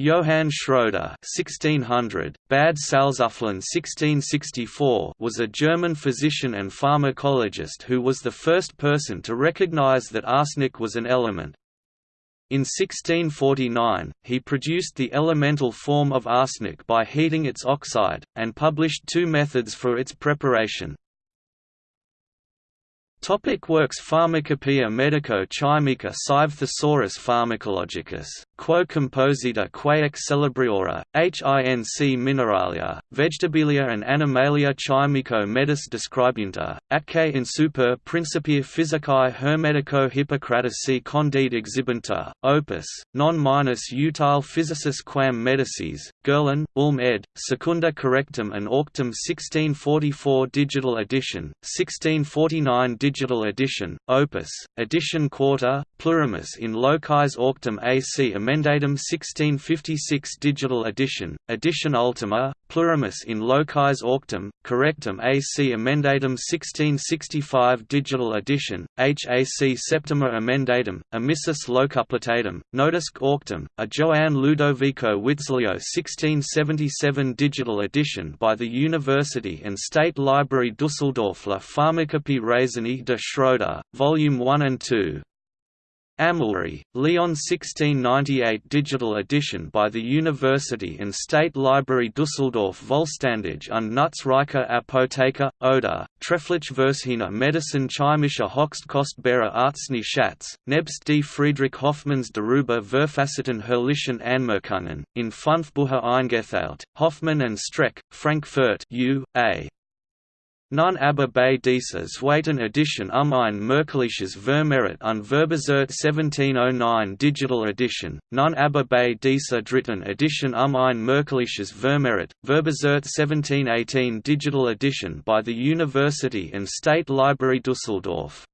Johann Schroeder (1600, Bad Salzuflen 1664) was a German physician and pharmacologist who was the first person to recognize that arsenic was an element. In 1649, he produced the elemental form of arsenic by heating its oxide, and published two methods for its preparation. Topic works Pharmacopoeia medico-chimica sive Thesaurus pharmacologicus, quo composita quae celebriora, hinc mineralia, vegetabilia and animalia chimico medis describunta, atque in super principia physicae hermetico hippocratici condide exhibunta, opus, non minus utile physicis quam medicis, Gerlin, Ulm ed., Secunda correctum and auctum 1644 digital edition, 1649 digital edition, opus, edition quarta, plurimus in locis auctum AC emendatum 1656 digital edition, edition ultima, plurimus in locis auctum, correctum AC emendatum 1665 digital edition, HAC septima emendatum, emissus locupletatum, notisque auctum, a Joanne Ludovico Witzlio 1677 digital edition by the University and State Library Düsseldorf La Pharmacopée raisonnée de Schroeder, Volume 1 and 2. Amaulry, Lyon 1698 digital edition by the University and State Library Düsseldorf Vollständig und Nutzreiche Apotheker, Oder, Trefflich Vershina Medicine Chimische Hochstkostbare Arznei Schatz, nebst die Friedrich Hoffmanns darüber verfasseten herrlichen Anmerkungen, in fünf Bücher eingeteilt, Hoffmann and Streck, Frankfurt U.A. Nun aber bei dieser zweiten Edition um ein merkliches Vermehret und Verbessert 1709 Digital Edition, nun aber bei dieser dritten Edition um ein merkliches Vermehret, Verbessert 1718 Digital Edition by the University and State Library Düsseldorf.